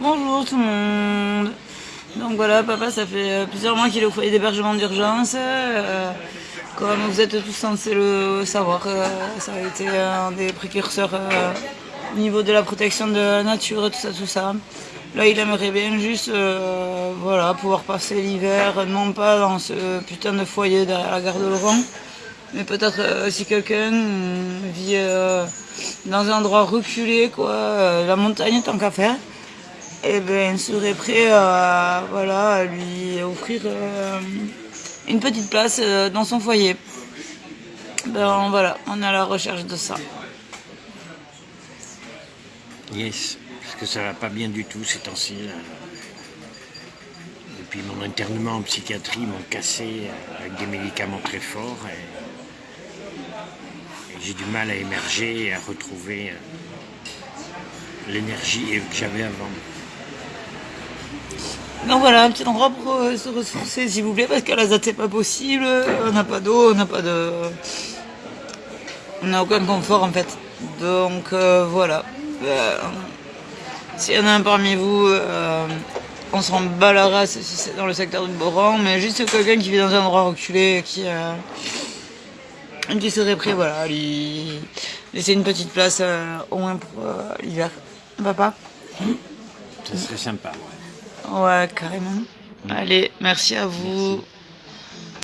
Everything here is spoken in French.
Bonjour tout le monde. Donc voilà, papa, ça fait euh, plusieurs mois qu'il est au foyer d'hébergement d'urgence. Euh, comme vous êtes tous censés le savoir, euh, ça a été un des précurseurs au niveau de la protection de la nature, tout ça, tout ça. Là, il aimerait bien juste voilà, pouvoir passer l'hiver, non pas dans ce putain de foyer derrière la gare de Laurent, mais peut-être si quelqu'un vit dans un endroit reculé, quoi, la montagne tant qu'à faire, eh ben, serait prêt à, voilà, lui offrir euh, une petite place euh, dans son foyer. Ben voilà, on est à la recherche de ça. Yes, parce que ça va pas bien du tout ces temps-ci. Depuis mon internement en psychiatrie, ils m'ont cassé euh, avec des médicaments très forts. Et, j'ai du mal à émerger et à retrouver l'énergie que j'avais avant. Donc voilà, un petit endroit pour euh, se ressourcer s'il vous plaît, parce qu'à la ZAD c'est pas possible, on n'a pas d'eau, on n'a pas de... On n'a aucun confort en fait. Donc euh, voilà. Euh, s'il y en a un parmi vous, on s'en bat la race si c'est dans le secteur du Boran, mais juste quelqu'un qui vit dans un endroit reculé, qui, qui serait prêt, voilà, lui laisser une petite place au moins pour l'hiver. Papa Ça serait sympa. Ouais, carrément. Allez, merci à vous.